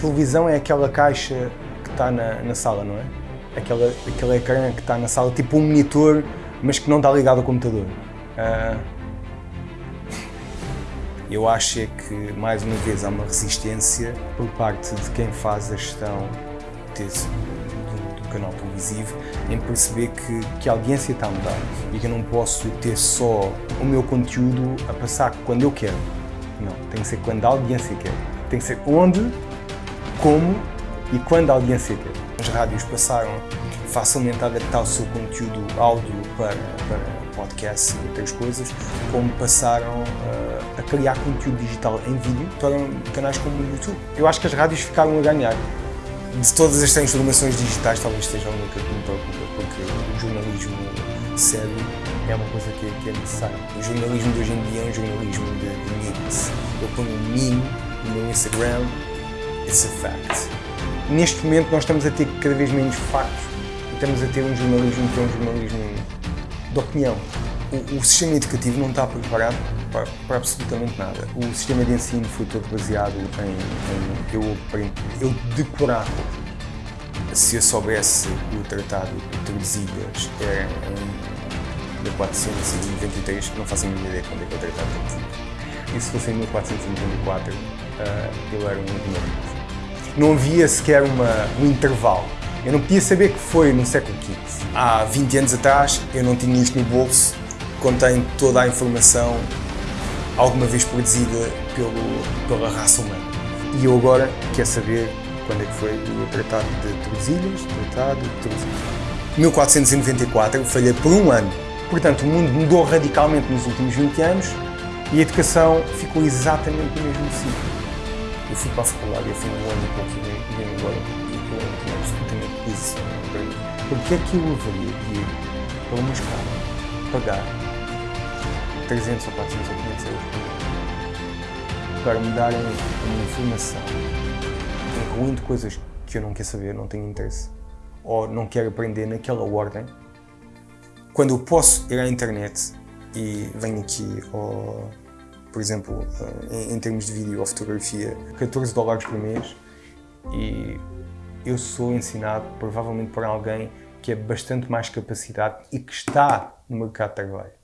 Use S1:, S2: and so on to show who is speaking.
S1: televisão é aquela caixa que está na, na sala, não é? Aquela, aquele ecrã que está na sala, tipo um monitor, mas que não está ligado ao computador. Uh, eu acho é que, mais uma vez, há uma resistência por parte de quem faz a gestão desse, do, do, canal televisivo em perceber que, que a audiência está a mudar e que eu não posso ter só o meu conteúdo a passar quando eu quero. Não, tem que ser quando a audiência quer. Tem que ser onde, como e quando a audiência quer. As rádios passaram facilmente a adaptar o seu conteúdo áudio para, para podcasts e outras coisas, como passaram uh, a criar conteúdo digital em vídeo para canais como o YouTube. Eu acho que as rádios ficaram a ganhar. De todas as transformações digitais, talvez estejam a única que me preocupa, porque o jornalismo sério é uma coisa que, que é necessária. O jornalismo de hoje em dia é um jornalismo de, de memes. Eu ponho um meme no meu Instagram, it's a fact. Neste momento nós estamos a ter cada vez menos factos e estamos a ter um jornalismo que é um jornalismo de opinião. O, o sistema educativo não está preparado para, para, absolutamente nada. O sistema de ensino foi todo baseado em, em eu, eu decorar. Se eu soubesse o Tratado de Tordesilhas é em 1493, não faço a mínima ideia quando é que é o Tratado de Tordesilhas. E se fosse em 1494, uh, eu era um ignorante. Não havia sequer uma, um intervalo eu não podia saber que foi no século XV. Há 20 anos atrás eu não tinha isto no bolso, contém toda a informação alguma vez produzida pelo, pela raça humana. E eu agora quero saber quando é que foi o Tratado de Tordesilhas, Tratado de Tordesilhas. 1494, falhei por um ano. Portanto, o mundo mudou radicalmente nos últimos 20 anos e a educação ficou exatamente no mesmo sítio. Eu fui para a faculdade, eu fui um ano e pouco e vim embora isso para mim. Porque é que eu haveria de ir para uma escola pagar 300 ou 400 ou 500 euros para me darem uma informação incluindo coisas que eu não quero saber, não tenho interesse ou não quero aprender naquela ordem quando eu posso ir à internet e venho aqui por exemplo, em, em termos de vídeo ou fotografia, 14 dólares por mês e eu sou ensinado provavelmente por alguém que é bastante mais capacitado e que está no mercado de trabalho.